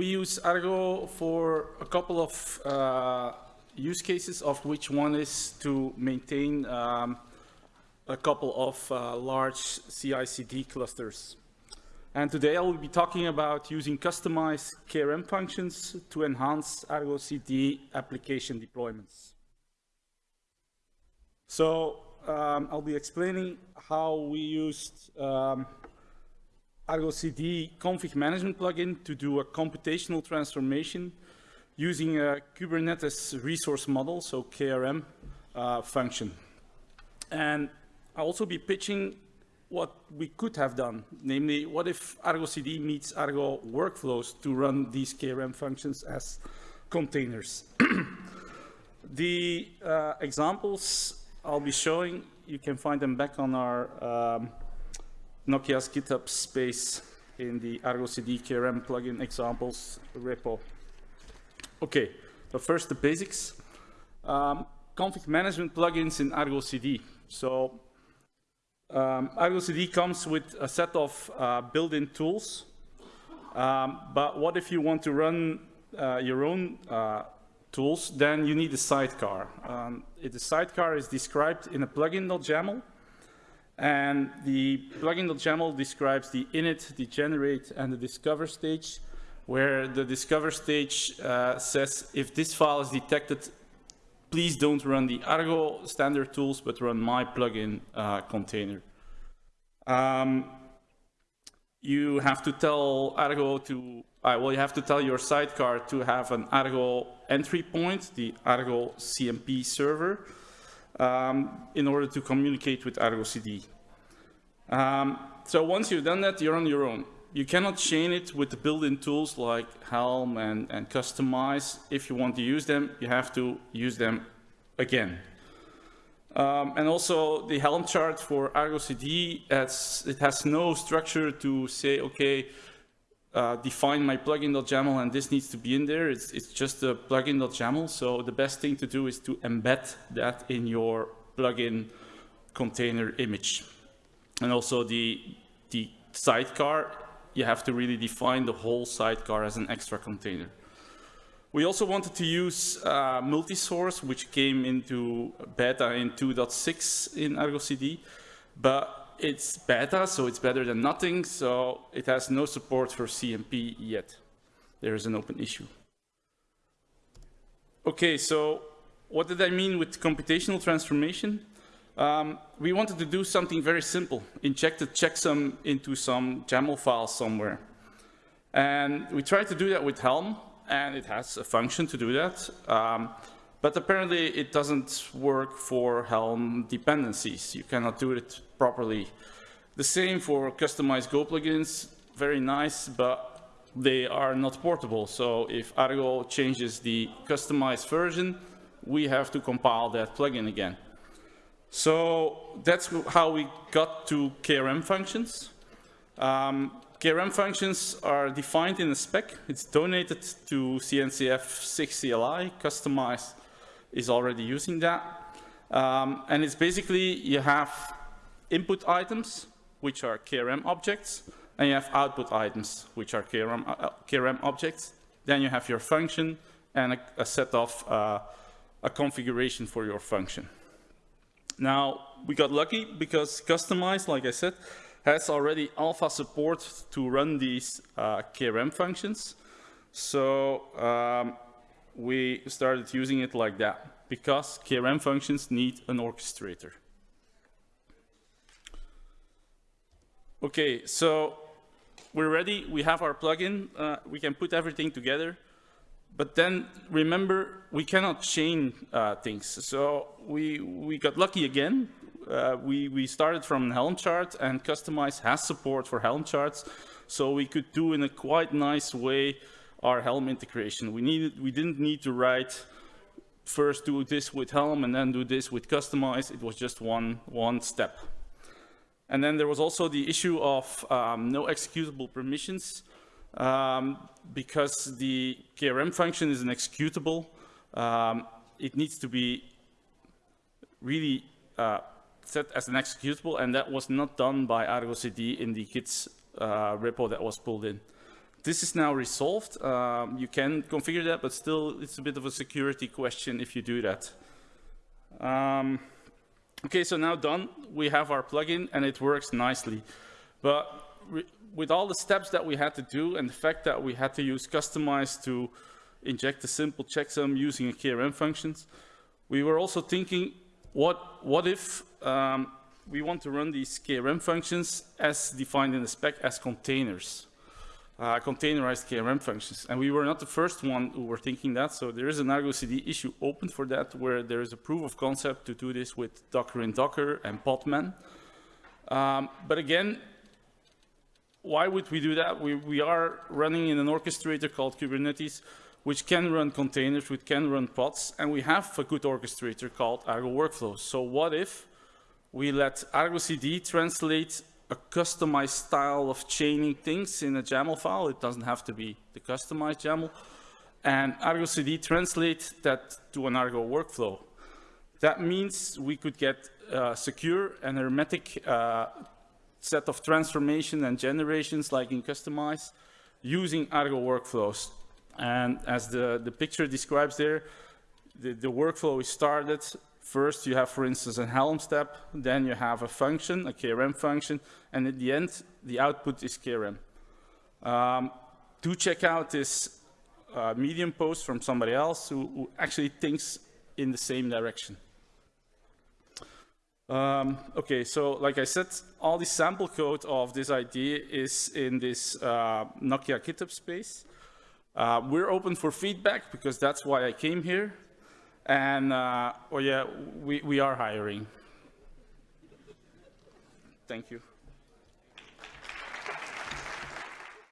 we use Argo for a couple of uh, use cases, of which one is to maintain um, a couple of uh, large CI/CD clusters. And today I will be talking about using customized KRM functions to enhance Argo CD application deployments. So um, I'll be explaining how we used um, Argo CD config management plugin to do a computational transformation using a Kubernetes resource model, so KRM uh, function. And I'll also be pitching what we could have done, namely, what if Argo CD meets Argo workflows to run these KRM functions as containers? the uh, examples I'll be showing, you can find them back on our um, Nokia's GitHub space in the Argo CD KRM plugin examples repo. Okay, but first the basics. Um, config management plugins in Argo CD. So um, Argo CD comes with a set of uh, built-in tools. Um, but what if you want to run uh, your own uh, tools? Then you need a sidecar. Um, the sidecar is described in a plugin.yaml. And the plugin.yaml describes the init, the generate, and the discover stage, where the discover stage uh, says if this file is detected, please don't run the Argo standard tools, but run my plugin uh, container. Um, you have to tell Argo to, uh, well, you have to tell your sidecar to have an Argo entry point, the Argo CMP server, um, in order to communicate with Argo CD. Um, so once you've done that, you're on your own. You cannot chain it with the built-in tools like Helm and, and Kustomize. If you want to use them, you have to use them again. Um, and also the Helm chart for Argo CD, it has no structure to say, okay, uh, define my plugin.yaml and this needs to be in there. It's, it's just a plugin.yaml. So the best thing to do is to embed that in your plugin container image. And also the, the sidecar, you have to really define the whole sidecar as an extra container. We also wanted to use uh, multi-source, which came into beta in 2.6 in Argo CD, but it's beta, so it's better than nothing, so it has no support for CMP yet. There is an open issue. Okay, so what did I mean with computational transformation? Um, we wanted to do something very simple, inject a checksum into some YAML file somewhere. And we tried to do that with Helm, and it has a function to do that. Um, but apparently it doesn't work for Helm dependencies. You cannot do it properly. The same for Kustomize Go plugins, very nice, but they are not portable. So if Argo changes the Kustomize version, we have to compile that plugin again. So that's how we got to KRM functions. Um, KRM functions are defined in a spec. It's donated to CNCF SIG CLI. Is already using that. Um, and it's basically you have input items, which are KRM objects, and you have output items, which are KRM, uh, KRM objects. Then you have your function and a, a set of uh, a configuration for your function. Now, we got lucky because Kustomize, like I said, has already alpha support to run these uh, KRM functions. So um, we started using it like that because KRM functions need an orchestrator. Okay, so we're ready. We have our plugin. Uh, we can put everything together. But then remember, we cannot chain uh, things. So we, we got lucky again. Uh, we, we started from Helm chart and Kustomize has support for Helm charts. So we could do in a quite nice way our Helm integration. We, needed, we didn't need to write first do this with Helm and then do this with Kustomize. It was just one, one step. And then there was also the issue of um, no executable permissions um, because the KRM function is an executable. Um, it needs to be really uh, set as an executable, and that was not done by Argo CD in the Git uh, repo that was pulled in. This is now resolved. Um, you can configure that, but still it's a bit of a security question if you do that. Um, okay, so now done. We have our plugin and it works nicely. But with all the steps that we had to do and the fact that we had to use Kustomize to inject a simple checksum using a KRM functions, we were also thinking, what, what if um, we want to run these KRM functions as defined in the spec as containers? Uh, containerized KRM functions. And we were not the first one who were thinking that, so there is an Argo CD issue open for that, where there is a proof of concept to do this with Docker in Docker and Podman. Um, but again, why would we do that? We, we are running in an orchestrator called Kubernetes, which can run containers, which can run pods, and we have a good orchestrator called Argo Workflows. So what if we let Argo CD translate a customized style of chaining things in a YAML file? It doesn't have to be the customized YAML. And Argo CD translates that to an Argo workflow. That means we could get a secure and hermetic uh, set of transformation and generations like in Kustomize using Argo workflows. And as the, the picture describes there, the, the workflow is started. First, you have, for instance, a Helm step. Then you have a function, a KRM function. And at the end, the output is KRM. Um, to check out this uh, Medium post from somebody else who, who actually thinks in the same direction. Um, okay, so like I said, all the sample code of this idea is in this uh, Nokia GitHub space. Uh, we're open for feedback because that's why I came here. And, uh, oh yeah, we, we are hiring. Thank you.